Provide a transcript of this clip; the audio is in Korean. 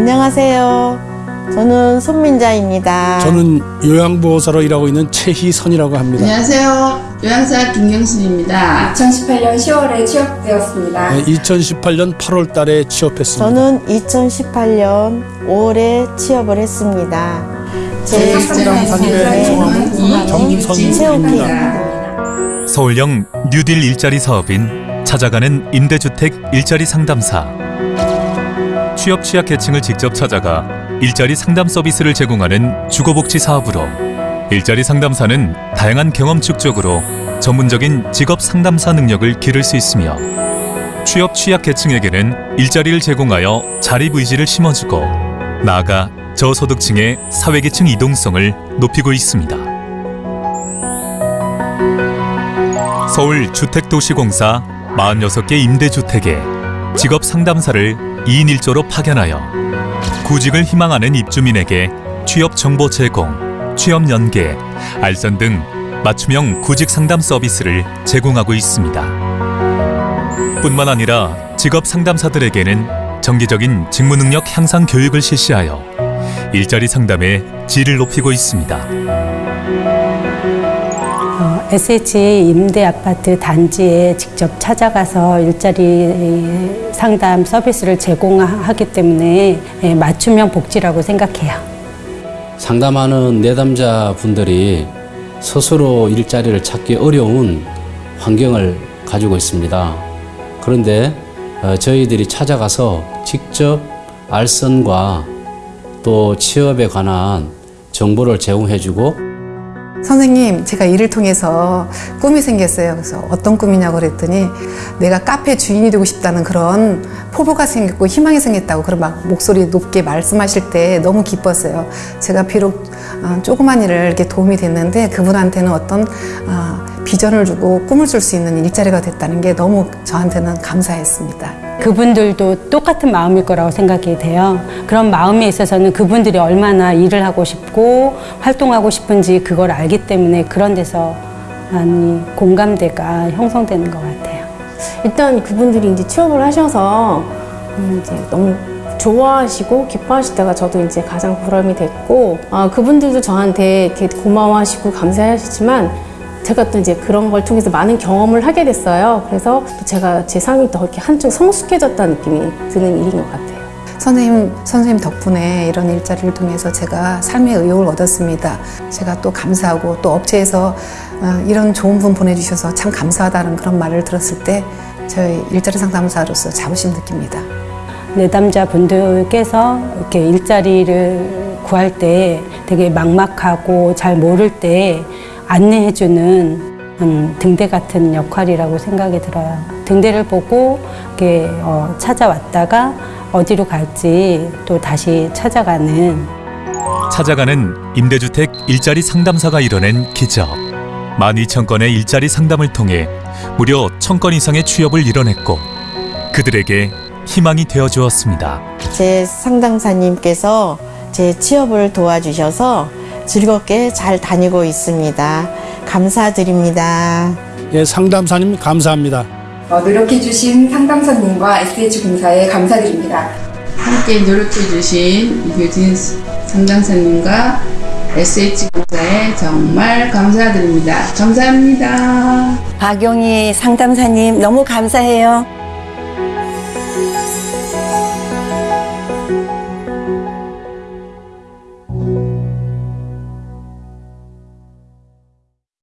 안녕하세요. 저는 손민자입니다. 저는 요양보호사로 일하고 있는 최희선이라고 합니다. 안녕하세요. 요양사 김경순입니다. 2018년 10월에 취업되었습니다. 네, 2018년 8월 달에 취업했습니다. 저는 2018년 5월에 취업을 했습니다. 제 상담사님의 성함은 정선입니다. 서울형 뉴딜 일자리 사업인 찾아가는 임대주택 일자리 상담사 취업 취약 계층을 직접 찾아가 일자리 상담 서비스를 제공하는 주거복지 사업으로 일자리 상담사는 다양한 경험 축적으로 전문적인 직업 상담사 능력을 기를 수 있으며 취업 취약 계층에게는 일자리를 제공하여 자립 의지를 심어주고 나아가 저소득층의 사회계층 이동성을 높이고 있습니다. 서울 주택도시공사 46개 임대주택에 직업 상담사를 2인 1조로 파견하여 구직을 희망하는 입주민에게 취업 정보 제공, 취업 연계, 알선 등 맞춤형 구직 상담 서비스를 제공하고 있습니다. 뿐만 아니라 직업 상담사들에게는 정기적인 직무 능력 향상 교육을 실시하여 일자리 상담의 질을 높이고 있습니다. 어, SH 임대 아파트 단지에 직접 찾아가서 일자리 상담 서비스를 제공하기 때문에 예, 맞춤형 복지라고 생각해요. 상담하는 내담자 분들이 스스로 일자리를 찾기 어려운 환경을 가지고 있습니다. 그런데 어, 저희들이 찾아가서 직접 알선과 또 취업에 관한 정보를 제공해주고 선생님, 제가 일을 통해서 꿈이 생겼어요. 그래서 어떤 꿈이냐고 그랬더니 내가 카페 주인이 되고 싶다는 그런 포부가 생겼고 희망이 생겼다고 그런 막 목소리 높게 말씀하실 때 너무 기뻤어요. 제가 비록 어, 조그만 일을 이렇게 도움이 됐는데 그분한테는 어떤 어, 비전을 주고 꿈을 줄 수 있는 일자리가 됐다는 게 너무 저한테는 감사했습니다. 그분들도 똑같은 마음일 거라고 생각이 돼요. 그런 마음에 있어서는 그분들이 얼마나 일을 하고 싶고 활동하고 싶은지 그걸 알기 때문에 그런 데서 많이 공감대가 형성되는 것 같아요. 일단 그분들이 이제 취업을 하셔서 음, 이제 너무 좋아하시고 기뻐하실 때가 저도 이제 가장 보람이 됐고 아, 그분들도 저한테 이렇게 고마워하시고 감사하시지만 제가 또 이제 그런 걸 통해서 많은 경험을 하게 됐어요. 그래서 또 제가 제 삶이 더 이렇게 한쪽 성숙해졌다는 느낌이 드는 일인 것 같아요. 선생님, 선생님 덕분에 이런 일자리를 통해서 제가 삶의 의욕을 얻었습니다. 제가 또 감사하고 또 업체에서 어, 이런 좋은 분 보내주셔서 참 감사하다는 그런 말을 들었을 때 저희 일자리 상담사로서 자부심 느낍니다. 내담자 분들께서 이렇게 일자리를 구할 때 되게 막막하고 잘 모를 때 안내해주는 음, 등대 같은 역할이라고 생각이 들어요. 등대를 보고 이렇게 어, 찾아왔다가 어디로 갈지 또 다시 찾아가는 찾아가는 임대주택 일자리 상담사가 이뤄낸 기적. 12,000건의 일자리 상담을 통해 무려 1,000건 이상의 취업을 이뤄냈고 그들에게 희망이 되어 주었습니다. 제 상담사님께서 제 취업을 도와주셔서 즐겁게 잘 다니고 있습니다. 감사드립니다. 예, 상담사님 감사합니다. 어, 노력해주신 상담사님과 SH공사에 감사드립니다. 함께 노력해주신 이규진 상담사님과 SH공사에 정말 감사드립니다. 감사합니다. 박용희 상담사님 너무 감사해요.